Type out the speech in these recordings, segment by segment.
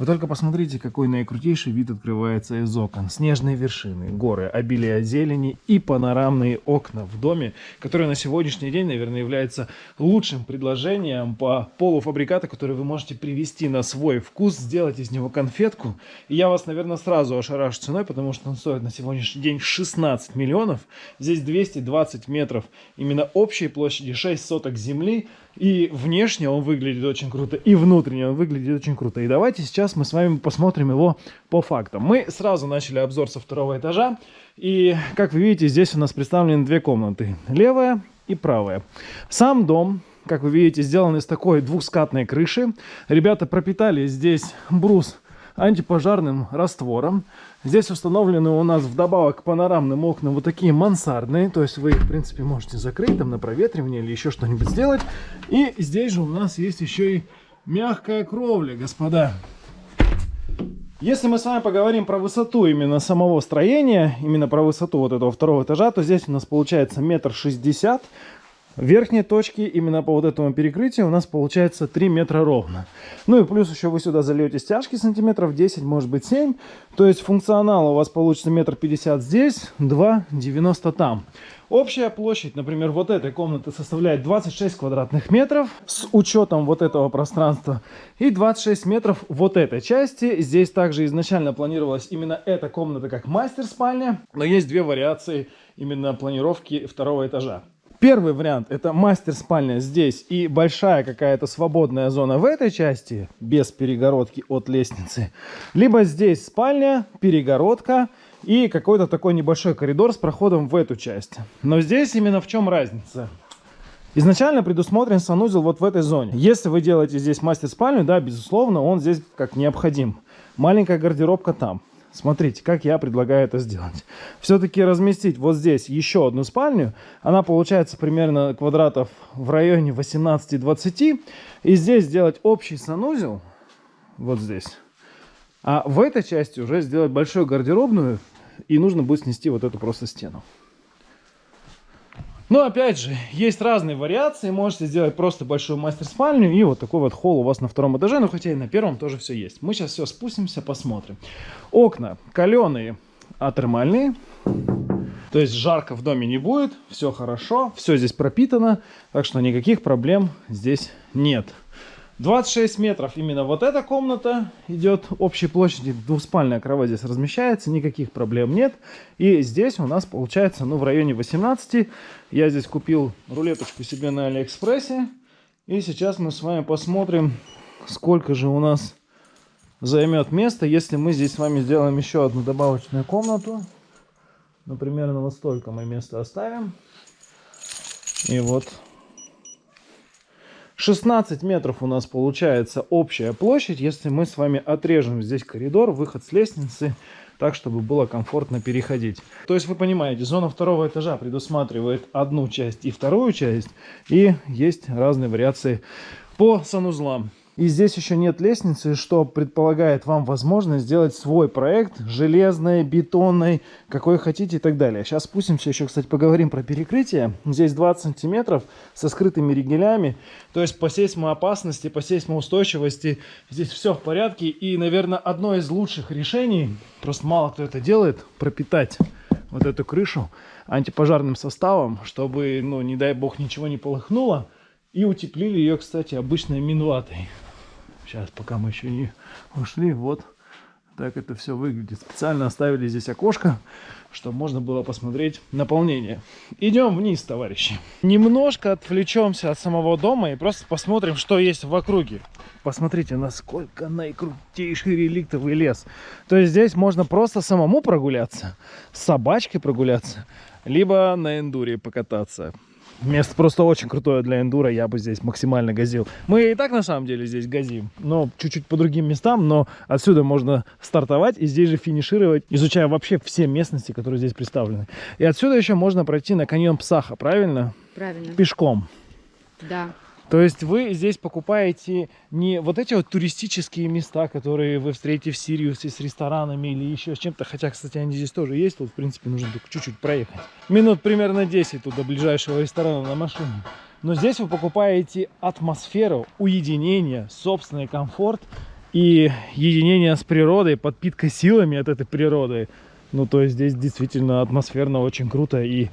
Вы только посмотрите, какой наикрутейший вид открывается из окон. Снежные вершины, горы, обилие зелени и панорамные окна в доме, которые на сегодняшний день, наверное, является лучшим предложением по полуфабрикату, который вы можете привести на свой вкус, сделать из него конфетку. И я вас, наверное, сразу ошарашу ценой, потому что он стоит на сегодняшний день 16 миллионов. Здесь 220 метров именно общей площади, 6 соток земли. И внешне он выглядит очень круто, и внутренне он выглядит очень круто. И давайте сейчас мы с вами посмотрим его по фактам. Мы сразу начали обзор со второго этажа. И, как вы видите, здесь у нас представлены две комнаты. Левая и правая. Сам дом, как вы видите, сделан из такой двухскатной крыши. Ребята пропитали здесь брус антипожарным раствором. Здесь установлены у нас вдобавок к панорамным окнам вот такие мансардные. То есть вы их, в принципе, можете закрыть там на проветривание или еще что-нибудь сделать. И здесь же у нас есть еще и мягкая кровля, господа. Если мы с вами поговорим про высоту именно самого строения, именно про высоту вот этого второго этажа, то здесь у нас получается метр шестьдесят верхней точки, именно по вот этому перекрытию, у нас получается 3 метра ровно. Ну и плюс еще вы сюда зальете стяжки сантиметров 10, может быть 7. То есть функционал у вас получится метр пятьдесят здесь, 2,90 там. Общая площадь, например, вот этой комнаты составляет 26 квадратных метров с учетом вот этого пространства и 26 метров вот этой части. Здесь также изначально планировалась именно эта комната как мастер-спальня, но есть две вариации именно планировки второго этажа. Первый вариант это мастер-спальня здесь и большая какая-то свободная зона в этой части, без перегородки от лестницы. Либо здесь спальня, перегородка и какой-то такой небольшой коридор с проходом в эту часть. Но здесь именно в чем разница? Изначально предусмотрен санузел вот в этой зоне. Если вы делаете здесь мастер-спальню, да, безусловно, он здесь как необходим. Маленькая гардеробка там. Смотрите, как я предлагаю это сделать. Все-таки разместить вот здесь еще одну спальню. Она получается примерно квадратов в районе 18-20. И здесь сделать общий санузел. Вот здесь. А в этой части уже сделать большую гардеробную. И нужно будет снести вот эту просто стену. Но опять же, есть разные вариации. Можете сделать просто большую мастер-спальню и вот такой вот холл у вас на втором этаже. Ну, хотя и на первом тоже все есть. Мы сейчас все спустимся, посмотрим. Окна каленые, а термальные. То есть жарко в доме не будет, все хорошо, все здесь пропитано, так что никаких проблем здесь нет. 26 метров именно вот эта комната идет общей площади. Двуспальная кровать здесь размещается, никаких проблем нет. И здесь у нас получается ну в районе 18. Я здесь купил рулеточку себе на Алиэкспрессе. И сейчас мы с вами посмотрим, сколько же у нас займет место, если мы здесь с вами сделаем еще одну добавочную комнату. Ну, примерно вот столько мы места оставим. И вот 16 метров у нас получается общая площадь, если мы с вами отрежем здесь коридор, выход с лестницы, так, чтобы было комфортно переходить. То есть вы понимаете, зона второго этажа предусматривает одну часть и вторую часть, и есть разные вариации по санузлам. И здесь еще нет лестницы, что предполагает вам возможность сделать свой проект, железный, бетонный, какой хотите и так далее. Сейчас спустимся, еще, кстати, поговорим про перекрытие. Здесь 20 сантиметров со скрытыми ригелями, то есть по сейсмоопасности, по сейсмоустойчивости здесь все в порядке. И, наверное, одно из лучших решений, просто мало кто это делает, пропитать вот эту крышу антипожарным составом, чтобы, ну, не дай бог, ничего не полыхнуло. И утеплили ее, кстати, обычной минватой. Сейчас, пока мы еще не ушли, вот так это все выглядит. Специально оставили здесь окошко, чтобы можно было посмотреть наполнение. Идем вниз, товарищи. Немножко отвлечемся от самого дома и просто посмотрим, что есть в округе. Посмотрите, насколько наикрутейший реликтовый лес. То есть здесь можно просто самому прогуляться, с собачкой прогуляться, либо на эндуре покататься. Место просто очень крутое для эндура, я бы здесь максимально газил. Мы и так на самом деле здесь газим, но чуть-чуть по другим местам, но отсюда можно стартовать и здесь же финишировать, изучая вообще все местности, которые здесь представлены. И отсюда еще можно пройти на каньон Псаха, правильно? Правильно. Пешком. Да. То есть вы здесь покупаете не вот эти вот туристические места, которые вы встретите в Сириусе с ресторанами или еще с чем-то. Хотя, кстати, они здесь тоже есть. Тут, в принципе, нужно только чуть-чуть проехать. Минут примерно 10 тут до ближайшего ресторана на машине. Но здесь вы покупаете атмосферу, уединение, собственный комфорт и единение с природой, подпитка силами от этой природы. Ну, то есть здесь действительно атмосферно очень круто и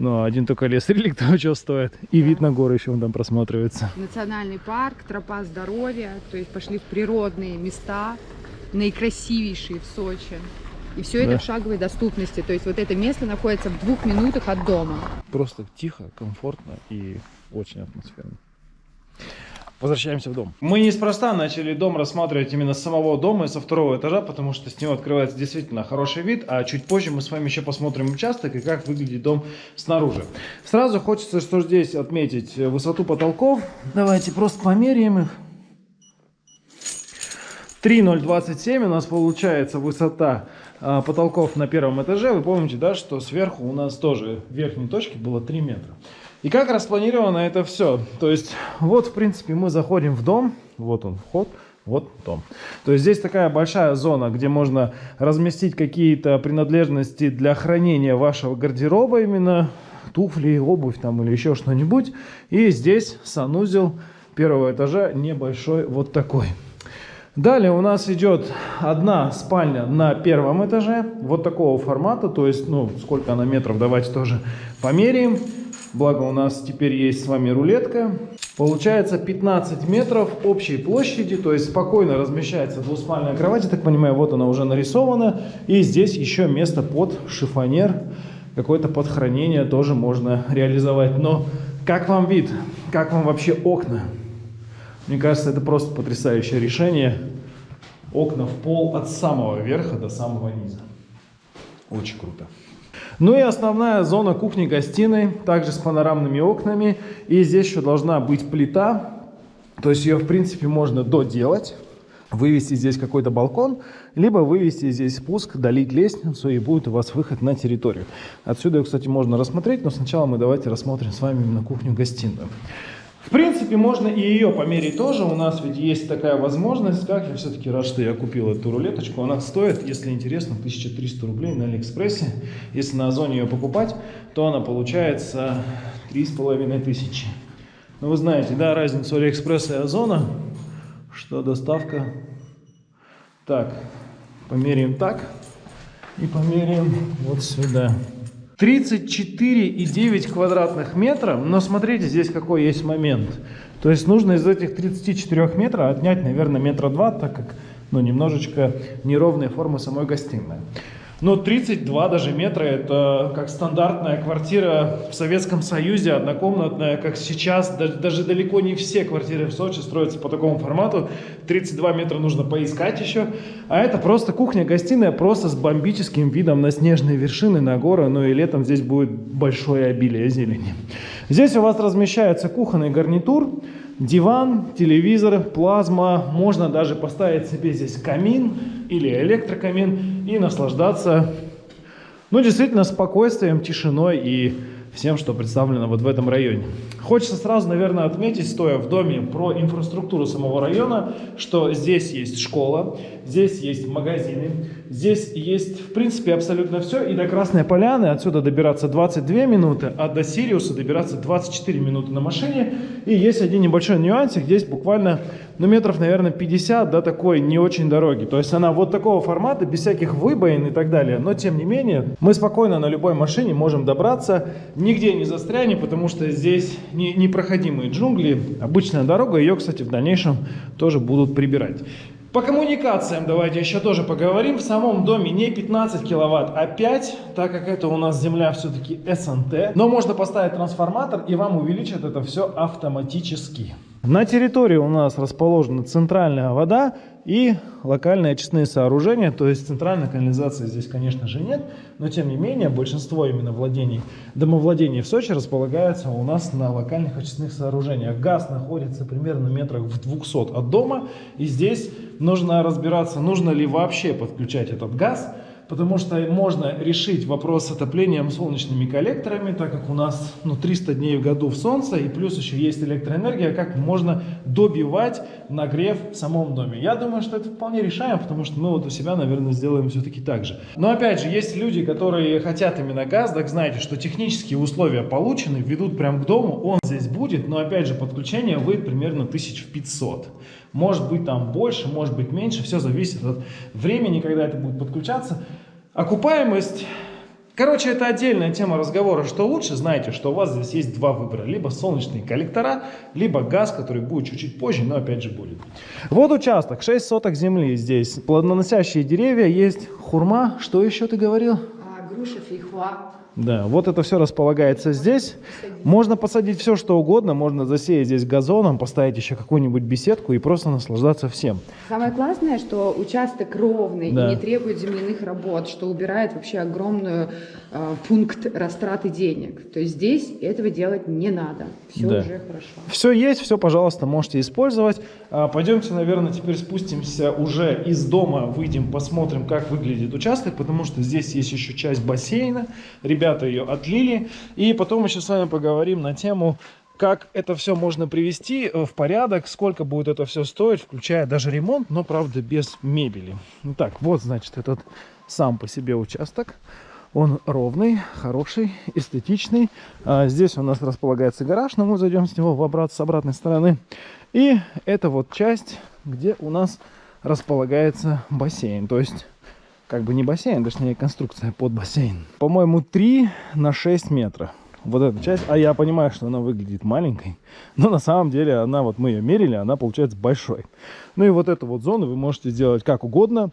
ну, один только лес релик того чего стоит. И да. вид на горы еще он там просматривается. Национальный парк, тропа здоровья. То есть пошли в природные места, наикрасивейшие в Сочи. И все да. это в шаговой доступности. То есть вот это место находится в двух минутах от дома. Просто тихо, комфортно и очень атмосферно. Возвращаемся в дом. Мы неспроста начали дом рассматривать именно с самого дома и со второго этажа, потому что с него открывается действительно хороший вид, а чуть позже мы с вами еще посмотрим участок и как выглядит дом снаружи. Сразу хочется, что здесь отметить высоту потолков. Давайте просто померяем их. 3,027 у нас получается высота а, потолков на первом этаже. Вы помните, да, что сверху у нас тоже в верхней точке было 3 метра. И как распланировано это все? То есть, вот, в принципе, мы заходим в дом, вот он вход, вот дом. То есть здесь такая большая зона, где можно разместить какие-то принадлежности для хранения вашего гардероба, именно туфли, обувь там или еще что-нибудь. И здесь санузел первого этажа небольшой, вот такой. Далее у нас идет одна спальня на первом этаже, вот такого формата, то есть, ну, сколько она метров, давайте тоже померяем. Благо у нас теперь есть с вами рулетка. Получается 15 метров общей площади, то есть спокойно размещается двуспальная кровать. Я так понимаю, вот она уже нарисована. И здесь еще место под шифонер, какое-то под хранение тоже можно реализовать. Но как вам вид? Как вам вообще окна? Мне кажется, это просто потрясающее решение. Окна в пол от самого верха до самого низа. Очень круто. Ну и основная зона кухни-гостиной, также с панорамными окнами. И здесь еще должна быть плита, то есть ее в принципе можно доделать. Вывести здесь какой-то балкон, либо вывести здесь спуск, долить лестницу, и будет у вас выход на территорию. Отсюда, кстати, можно рассмотреть, но сначала мы давайте рассмотрим с вами именно кухню-гостиную. В принципе, можно и ее померить тоже. У нас ведь есть такая возможность. Как я все-таки рад, что я купил эту рулеточку. Она стоит, если интересно, 1300 рублей на Алиэкспрессе. Если на Озоне ее покупать, то она получается 3500. Ну, вы знаете, да, разницу Алиэкспресса и Озона, что доставка... Так, померяем так и померяем вот сюда. 34,9 квадратных метров, но смотрите, здесь какой есть момент. То есть нужно из этих 34 метров отнять, наверное, метра два, так как ну, немножечко неровные формы самой гостиной. Но 32 даже метра это как стандартная квартира в Советском Союзе, однокомнатная, как сейчас. Даже, далеко не все квартиры в Сочи строятся по такому формату. 32 метра нужно поискать еще. А это просто кухня-гостиная, просто с бомбическим видом на снежные вершины, на горы. Ну и летом здесь будет большое обилие зелени. Здесь у вас размещается кухонный гарнитур диван, телевизор, плазма. Можно даже поставить себе здесь камин или электрокамин и наслаждаться, ну, действительно, спокойствием, тишиной и всем, что представлено вот в этом районе. Хочется сразу, наверное, отметить, стоя в доме, про инфраструктуру самого района, что здесь есть школа, здесь есть магазины, здесь есть, в принципе, абсолютно все. И до Красной Поляны отсюда добираться 22 минуты, а до Сириуса добираться 24 минуты на машине. И есть один небольшой нюансик, здесь буквально, ну, метров, наверное, 50 до такой не очень дороги. То есть она вот такого формата, без всяких выбоин и так далее. Но, тем не менее, мы спокойно на любой машине можем добраться, нигде не застрянем, потому что здесь непроходимые джунгли, обычная дорога, ее, кстати, в дальнейшем тоже будут прибирать. По коммуникациям давайте еще тоже поговорим. В самом доме не 15 киловатт, а 5, так как это у нас земля все-таки СНТ. Но можно поставить трансформатор и вам увеличат это все автоматически. На территории у нас расположена центральная вода и локальные очистные сооружения, то есть центральной канализации здесь, конечно же, нет, но тем не менее большинство именно владений, домовладений в Сочи располагается у нас на локальных очистных сооружениях. Газ находится примерно метрах в 200 от дома, и здесь нужно разбираться, нужно ли вообще подключать этот газ, потому что можно решить вопрос с отоплением солнечными коллекторами, так как у нас ну, 300 дней в году в солнце, и плюс еще есть электроэнергия, как можно добивать нагрев в самом доме. Я думаю, что это вполне решаем, потому что мы вот у себя, наверное, сделаем все-таки так же. Но опять же, есть люди, которые хотят именно газ, так знаете, что технические условия получены, ведут прямо к дому, он здесь будет, но опять же, подключение выйдет примерно 1500. Может быть там больше, может быть меньше, все зависит от времени, когда это будет подключаться. Окупаемость Короче, это отдельная тема разговора. Что лучше, знаете, что у вас здесь есть два выбора. Либо солнечные коллектора, либо газ, который будет чуть-чуть позже, но опять же будет. Вот участок, 6 соток земли здесь. Плодоносящие деревья, есть хурма. Что еще ты говорил? А, груша, фейхуа. Да, вот это все располагается здесь. Можно посадить все, что угодно. Можно засеять здесь газоном, поставить еще какую-нибудь беседку и просто наслаждаться всем. Самое классное, что участок ровный Да. и не требует земляных работ, что убирает вообще огромную э, пункт растраты денег. То есть здесь этого делать не надо. Все Да. уже хорошо. Все есть, все, пожалуйста, можете использовать. А, Пойдемте, наверное, теперь спустимся уже из дома, выйдем, посмотрим, как выглядит участок, потому что здесь есть еще часть бассейна. Ребята ее отлили. И потом еще с вами поговорим на тему, как это все можно привести э, в порядок, сколько будет это все стоить, включая даже ремонт, но, правда, без мебели. Итак, вот, значит, этот сам по себе участок. Он ровный, хороший, эстетичный. А, здесь у нас располагается гараж, но мы зайдем с него в обрат, с обратной стороны. И это вот часть, где у нас располагается бассейн. То есть, как бы не бассейн, точнее конструкция под бассейн. По-моему, 3 на 6 метров. Вот эта часть, а я понимаю, что она выглядит маленькой, но на самом деле она, вот мы ее мерили, она получается большой. Ну и вот эту вот зону вы можете сделать как угодно.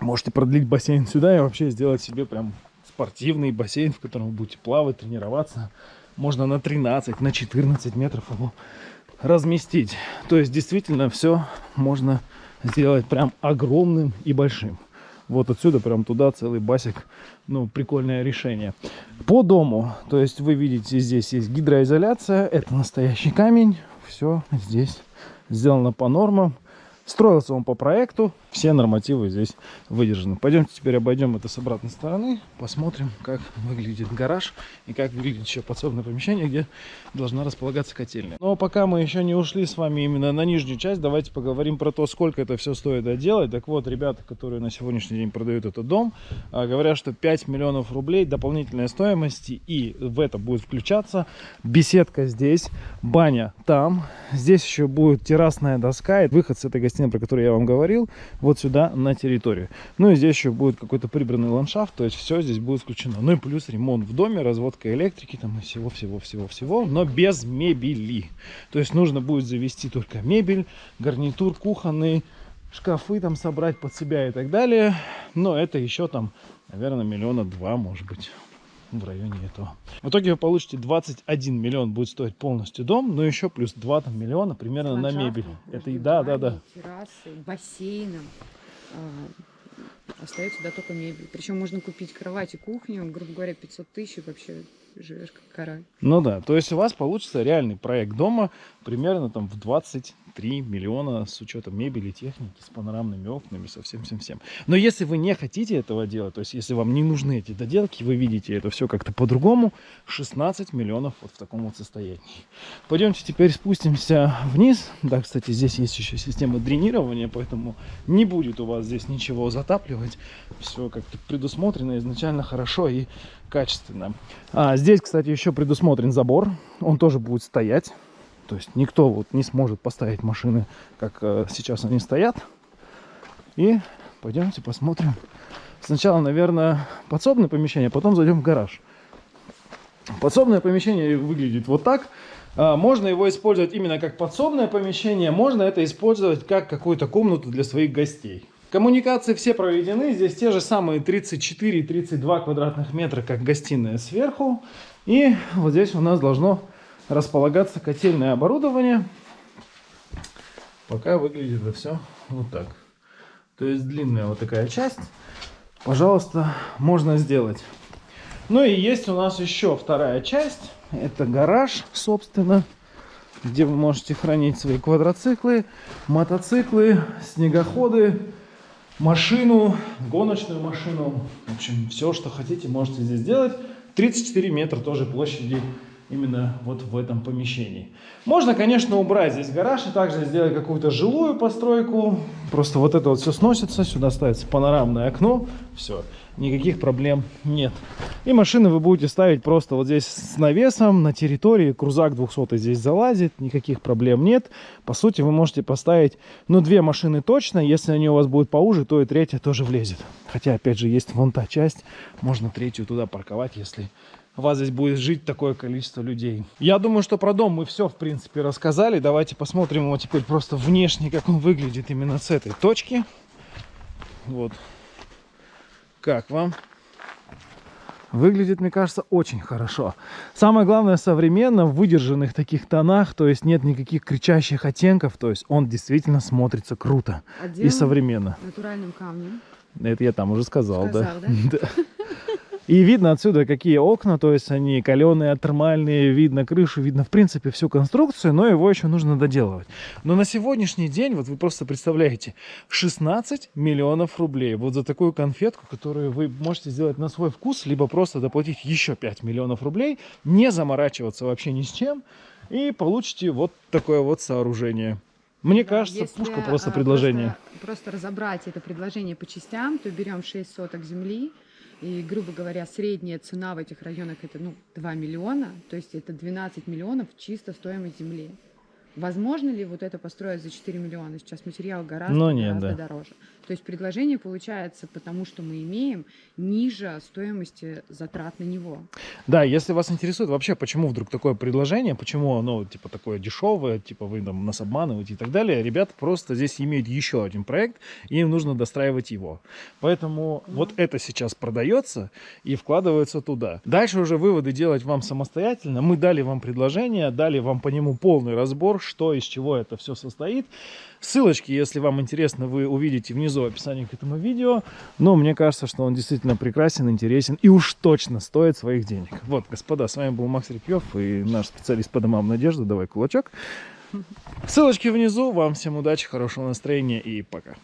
Можете продлить бассейн сюда и вообще сделать себе прям спортивный бассейн, в котором вы будете плавать, тренироваться. Можно на 13, на 14 метров его разместить. То есть действительно все можно сделать прям огромным и большим. Вот отсюда прям туда целый басик. Ну, прикольное решение. По дому, то есть вы видите, здесь есть гидроизоляция. Это настоящий камень. Все здесь сделано по нормам. Строился он по проекту, все нормативы здесь выдержаны. Пойдемте теперь обойдем это с обратной стороны, посмотрим, как выглядит гараж и как выглядит еще подсобное помещение, где должна располагаться котельная. Но пока мы еще не ушли с вами именно на нижнюю часть, давайте поговорим про то, сколько это все стоит доделать. Так вот, ребята, которые на сегодняшний день продают этот дом, а, говорят, что 5 миллионов рублей дополнительной стоимости, и в это будет включаться беседка здесь, баня там, здесь еще будет террасная доска и выход с этой гостиной, про которую я вам говорил, вот сюда на территорию. Ну и здесь еще будет какой-то прибранный ландшафт, то есть все здесь будет включено. Ну и плюс ремонт в доме, разводка электрики там и всего-всего-всего-всего, но без мебели. То есть нужно будет завести только мебель, гарнитур кухонный, шкафы там собрать под себя и так далее. Но это еще там, наверное, миллиона два, может быть в районе этого. В итоге вы получите 21 миллион будет стоить полностью дом, но еще плюс 2 там, миллиона примерно на мебель. Это и да, да, да. Террасы, бассейном. А, Остается да только мебель. Причем можно купить кровать и кухню, грубо говоря, 500 тысяч, вообще живешь как король. Ну да, то есть у вас получится реальный проект дома примерно там в 23 миллиона с учетом мебели, техники, с панорамными окнами, со всем-всем-всем. Но если вы не хотите этого делать, то есть если вам не нужны эти доделки, вы видите это все как-то по-другому, 16 миллионов вот в таком вот состоянии. Пойдемте теперь спустимся вниз. Да, кстати, здесь есть еще система дренирования, поэтому не будет у вас здесь ничего затапливать. Все как-то предусмотрено изначально хорошо и качественно. А, здесь, кстати, еще предусмотрен забор. Он тоже будет стоять. То есть никто вот не сможет поставить машины, как э, сейчас они стоят. И пойдемте посмотрим. Сначала, наверное, подсобное помещение, потом зайдем в гараж. Подсобное помещение выглядит вот так. А, Можно его использовать именно как подсобное помещение, можно это использовать как какую-то комнату для своих гостей. Коммуникации все проведены, здесь те же самые 34-32 квадратных метра, как гостиная сверху. И вот здесь у нас должно располагаться котельное оборудование. Пока выглядит это все вот так. То есть длинная вот такая часть. Пожалуйста, можно сделать. Ну и есть у нас еще вторая часть. Это гараж, собственно, где вы можете хранить свои квадроциклы, мотоциклы, снегоходы, машину, гоночную машину. В общем, все, что хотите, можете здесь делать. 34 метра тоже площади именно вот в этом помещении. Можно, конечно, убрать здесь гараж и также сделать какую-то жилую постройку. Просто вот это вот все сносится, сюда ставится панорамное окно, все, никаких проблем нет. И машины вы будете ставить просто вот здесь с навесом на территории, крузак 200 здесь залазит, никаких проблем нет. По сути, вы можете поставить, ну, две машины точно, если они у вас будут поуже, то и третья тоже влезет. Хотя, опять же, есть вон та часть, можно третью туда парковать, если у вас здесь будет жить такое количество людей. Я думаю, что про дом мы все, в принципе, рассказали. Давайте посмотрим его теперь просто внешне, как он выглядит именно с этой точки. Вот. Как вам? Выглядит, мне кажется, очень хорошо. Самое главное, современно, в выдержанных таких тонах, то есть нет никаких кричащих оттенков, то есть он действительно смотрится круто Отделан и современно. натуральным камнем. Это я там уже сказал, Сказал, да? да? Да. И видно отсюда, какие окна, то есть они каленые, термальные, видно крышу, видно в принципе всю конструкцию, но его еще нужно доделывать. Но на сегодняшний день, вот вы просто представляете, 16 миллионов рублей вот за такую конфетку, которую вы можете сделать на свой вкус, либо просто доплатить еще 5 миллионов рублей, не заморачиваться вообще ни с чем, и получите вот такое вот сооружение. Мне Да, кажется, если, пушка просто а, предложение. Просто, просто разобрать это предложение по частям, то берем 6 соток земли, и, грубо говоря, средняя цена в этих районах это ну, 2 миллиона, то есть это 12 миллионов чисто стоимость земли. Возможно ли вот это построить за 4 миллиона? Сейчас материал гораздо, Ну, нет, гораздо да. дороже. То есть предложение получается, потому что мы имеем ниже стоимости затрат на него. Да, если вас интересует вообще, почему вдруг такое предложение, почему оно типа такое дешевое, типа вы там нас обманываете и так далее, ребята просто здесь имеют еще один проект, и им нужно достраивать его. Поэтому вот это сейчас продается и вкладывается туда. Дальше уже выводы делать вам самостоятельно. Мы дали вам предложение, дали вам по нему полный разбор, что из чего это все состоит. Ссылочки, если вам интересно, вы увидите внизу в описании к этому видео. Но мне кажется, что он действительно прекрасен, интересен и уж точно стоит своих денег. Вот, господа, с вами был Макс Репьев и наш специалист по домам Надежда. Давай кулачок. Ссылочки внизу. Вам всем удачи, хорошего настроения и пока.